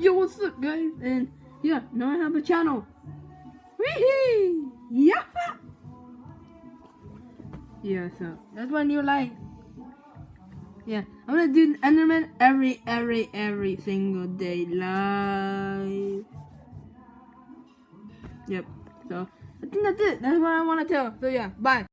Yo, what's up, guys? And yeah, now I have a channel. Wee Yeah. Yeah, so that's my new life. Yeah, I'm gonna do Enderman every, every, every single day live. Yep. So I think that's it. That's what I want to tell. So yeah, bye.